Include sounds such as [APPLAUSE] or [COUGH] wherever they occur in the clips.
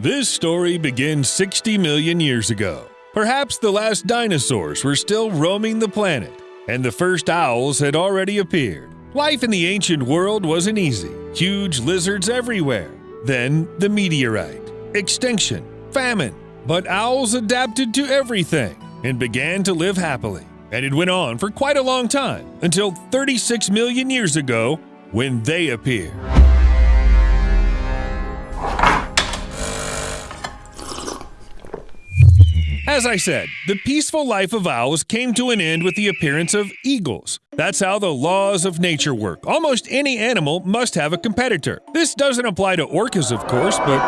This story begins 60 million years ago. Perhaps the last dinosaurs were still roaming the planet, and the first owls had already appeared. Life in the ancient world wasn't easy. Huge lizards everywhere. Then the meteorite, extinction, famine. But owls adapted to everything and began to live happily. And it went on for quite a long time until 36 million years ago when they appeared. As I said, the peaceful life of owls came to an end with the appearance of eagles. That's how the laws of nature work. Almost any animal must have a competitor. This doesn't apply to orcas, of course, but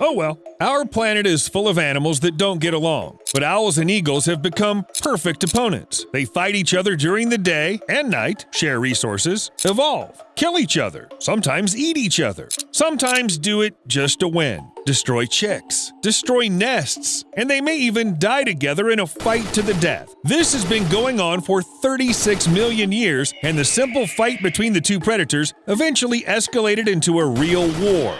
Oh well, our planet is full of animals that don't get along, but owls and eagles have become perfect opponents. They fight each other during the day and night, share resources, evolve, kill each other, sometimes eat each other, sometimes do it just to win, destroy chicks, destroy nests, and they may even die together in a fight to the death. This has been going on for 36 million years, and the simple fight between the two predators eventually escalated into a real war.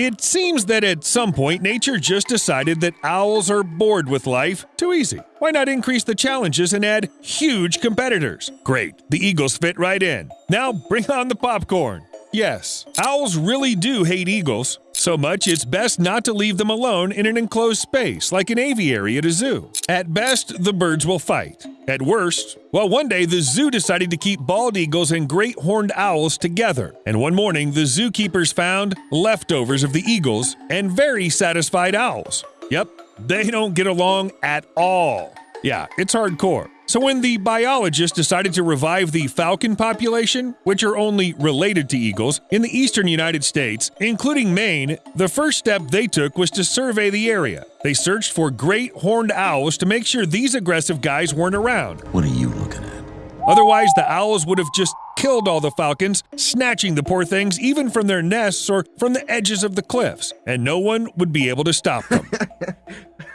It seems that at some point nature just decided that owls are bored with life. Too easy. Why not increase the challenges and add huge competitors? Great, the eagles fit right in. Now bring on the popcorn. Yes, owls really do hate eagles. So much it's best not to leave them alone in an enclosed space like an aviary at a zoo. At best, the birds will fight. At worst, well, one day the zoo decided to keep bald eagles and great horned owls together. And one morning, the zookeepers found leftovers of the eagles and very satisfied owls. Yep, they don't get along at all. Yeah, it's hardcore. So, when the biologists decided to revive the falcon population, which are only related to eagles, in the eastern United States, including Maine, the first step they took was to survey the area. They searched for great horned owls to make sure these aggressive guys weren't around. What are you looking at? Otherwise, the owls would have just killed all the falcons, snatching the poor things even from their nests or from the edges of the cliffs, and no one would be able to stop them. [LAUGHS]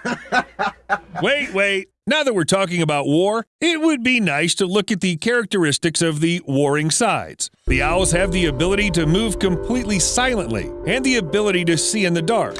[LAUGHS] wait, wait. Now that we're talking about war, it would be nice to look at the characteristics of the warring sides. The owls have the ability to move completely silently and the ability to see in the dark.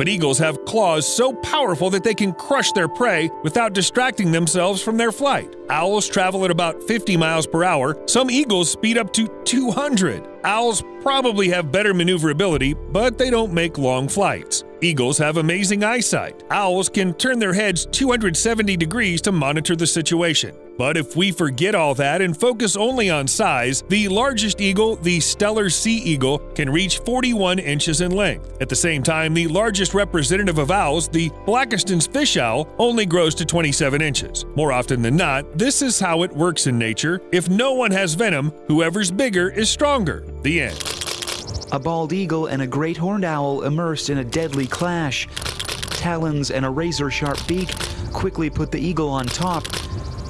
But eagles have claws so powerful that they can crush their prey without distracting themselves from their flight. Owls travel at about 50 miles per hour. Some eagles speed up to 200. Owls probably have better maneuverability, but they don't make long flights. Eagles have amazing eyesight. Owls can turn their heads 270 degrees to monitor the situation. But if we forget all that and focus only on size, the largest eagle, the Steller sea eagle, can reach 41 inches in length. At the same time, the largest representative of owls, the Blakiston's fish owl, only grows to 27 inches. More often than not, this is how it works in nature. If no one has venom, whoever's bigger is stronger. The end. A bald eagle and a great horned owl immersed in a deadly clash. Talons and a razor sharp beak quickly put the eagle on top,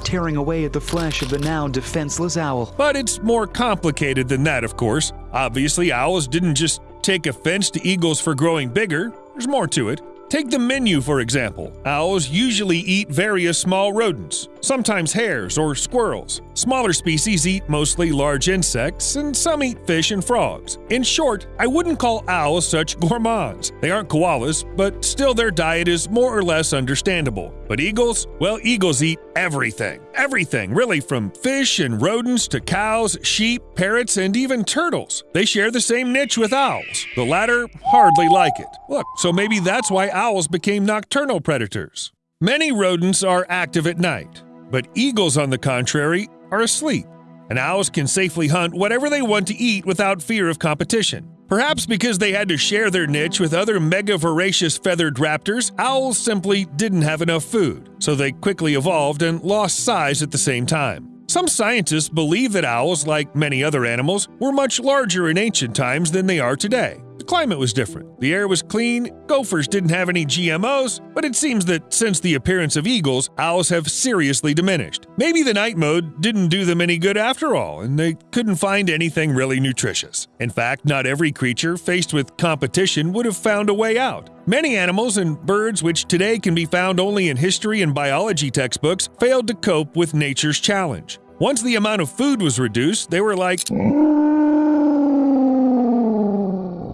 tearing away at the flesh of the now defenseless owl. But it's more complicated than that, of course. Obviously, owls didn't just take offense to eagles for growing bigger, there's more to it. Take the menu, for example. Owls usually eat various small rodents, sometimes hares or squirrels. Smaller species eat mostly large insects, and some eat fish and frogs. In short, I wouldn't call owls such gourmands. They aren't koalas, but still their diet is more or less understandable. But eagles? Well, eagles eat everything. Everything, really, from fish and rodents to cows, sheep, parrots, and even turtles. They share the same niche with owls. The latter hardly like it. Look, so maybe that's why owls became nocturnal predators. Many rodents are active at night, but eagles, on the contrary, are asleep. And owls can safely hunt whatever they want to eat without fear of competition. Perhaps because they had to share their niche with other mega voracious feathered raptors, owls simply didn't have enough food, so they quickly evolved and lost size at the same time. Some scientists believe that owls, like many other animals, were much larger in ancient times than they are today. Climate was different, the air was clean, gophers didn't have any GMOs, but it seems that since the appearance of eagles, owls have seriously diminished. Maybe the night mode didn't do them any good after all, and they couldn't find anything really nutritious. In fact, not every creature faced with competition would have found a way out. Many animals and birds, which today can be found only in history and biology textbooks, failed to cope with nature's challenge. Once the amount of food was reduced, they were like,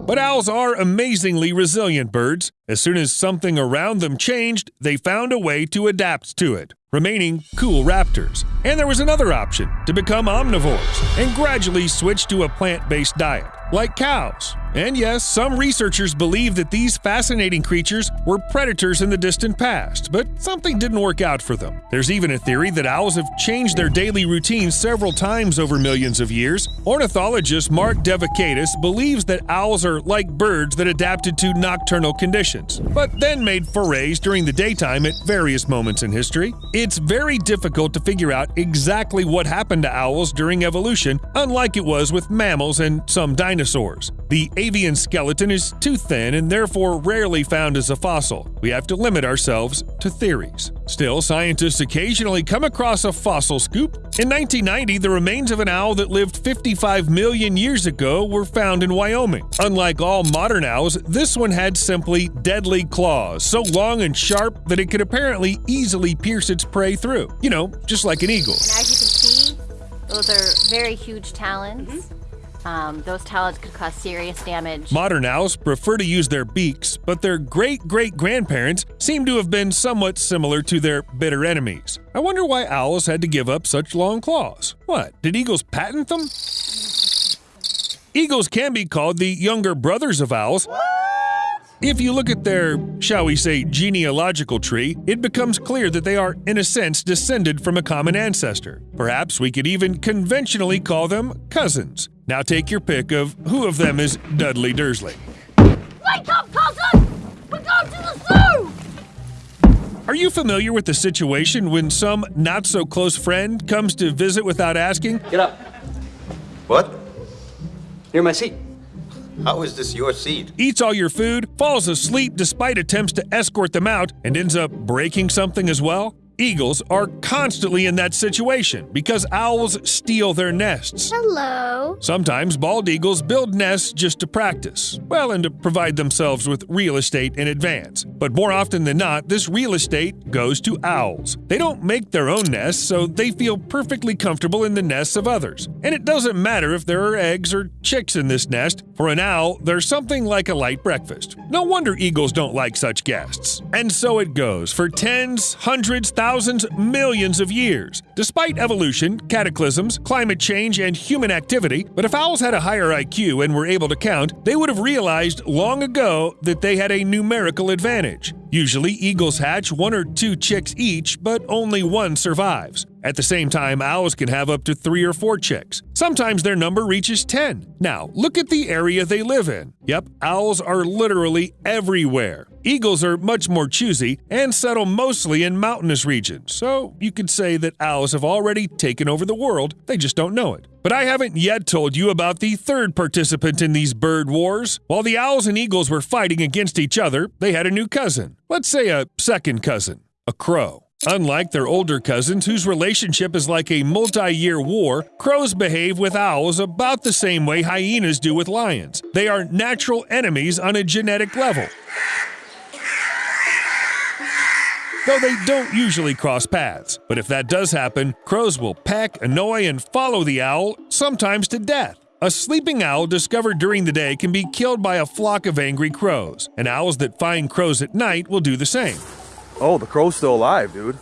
But owls are amazingly resilient birds. As soon as something around them changed, they found a way to adapt to it, remaining cool raptors. And there was another option to become omnivores and gradually switch to a plant based diet, like cows. And yes, some researchers believe that these fascinating creatures were predators in the distant past, but something didn't work out for them. There's even a theory that owls have changed their daily routines several times over millions of years. Ornithologist Mark Devakaitis believes that owls are like birds that adapted to nocturnal conditions, but then made forays during the daytime at various moments in history. It's very difficult to figure out exactly what happened to owls during evolution, unlike it was with mammals and some dinosaurs. The avian skeleton is too thin and therefore rarely found as a fossil. We have to limit ourselves to theories. Still, scientists occasionally come across a fossil scoop. In 1990, the remains of an owl that lived 55 million years ago were found in Wyoming. Unlike all modern owls, this one had simply deadly claws, so long and sharp that it could apparently easily pierce its prey through. You know, just like an eagle. And as you can see, those are very huge talons. Mm-hmm. Um, those talons could cause serious damage. Modern owls prefer to use their beaks, but their great great grandparents seem to have been somewhat similar to their bitter enemies. I wonder why owls had to give up such long claws. What, did eagles patent them? Eagles can be called the younger brothers of owls. If you look at their, shall we say, genealogical tree, it becomes clear that they are, in a sense, descended from a common ancestor. Perhaps we could even conventionally call them cousins. Now take your pick of who of them is Dudley Dursley. Wake up, cousin! We're going to the zoo! Are you familiar with the situation when some not so close friend comes to visit without asking? Get up. What? Near my seat. How is this your seat? eats all your food, falls asleep despite attempts to escort them out, and ends up breaking something as well? Eagles are constantly in that situation because owls steal their nests. Hello. Sometimes bald eagles build nests just to practice, well, and to provide themselves with real estate in advance. But more often than not, this real estate goes to owls. They don't make their own nests, so they feel perfectly comfortable in the nests of others. And it doesn't matter if there are eggs or chicks in this nest, for an owl, there's something like a light breakfast. No wonder eagles don't like such guests. And so it goes for tens, hundreds, thousands, millions of years. Despite evolution, cataclysms, climate change, and human activity, but if owls had a higher IQ and were able to count, they would have realized long ago that they had a numerical advantage. Usually, eagles hatch one or two chicks each, but only one survives. At the same time, owls can have up to three or four chicks. Sometimes their number reaches 10. Now, look at the area they live in. Yep, owls are literally everywhere. Eagles are much more choosy and settle mostly in mountainous regions, so you could say that owls have already taken over the world, they just don't know it. But I haven't yet told you about the third participant in these bird wars. While the owls and eagles were fighting against each other, they had a new cousin. Let's say a second cousin, a crow. Unlike their older cousins, whose relationship is like a multi year war, crows behave with owls about the same way hyenas do with lions. They are natural enemies on a genetic level. Though they don't usually cross paths. But if that does happen, crows will peck, annoy, and follow the owl, sometimes to death. A sleeping owl discovered during the day can be killed by a flock of angry crows, and owls that find crows at night will do the same. Oh, the crow's still alive, dude.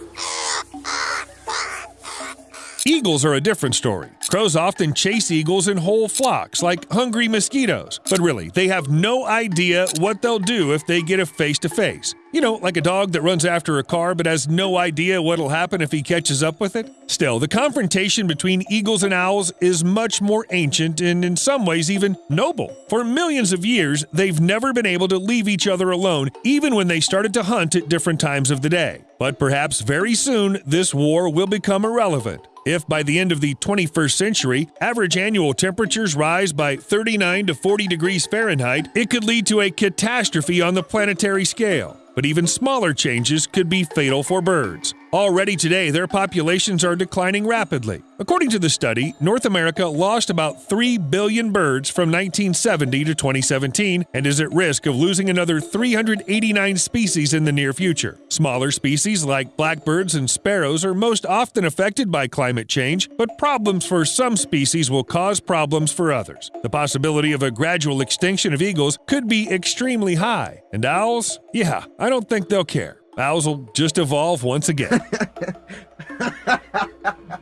Eagles are a different story. Crows often chase eagles in whole flocks, like hungry mosquitoes. But really, they have no idea what they'll do if they get a face to face. You know, like a dog that runs after a car but has no idea what'll happen if he catches up with it? Still, the confrontation between eagles and owls is much more ancient and in some ways even noble. For millions of years, they've never been able to leave each other alone, even when they started to hunt at different times of the day. But perhaps very soon, this war will become irrelevant. If by the end of the 21st century, average annual temperatures rise by 39 to 40 degrees Fahrenheit, it could lead to a catastrophe on the planetary scale. But even smaller changes could be fatal for birds. Already today, their populations are declining rapidly. According to the study, North America lost about 3 billion birds from 1970 to 2017 and is at risk of losing another 389 species in the near future. Smaller species like blackbirds and sparrows are most often affected by climate change, but problems for some species will cause problems for others. The possibility of a gradual extinction of eagles could be extremely high. And owls? Yeah, I don't think they'll care. Owls will just evolve once again. [LAUGHS]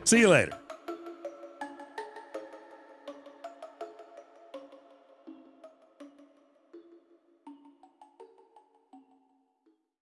See you later.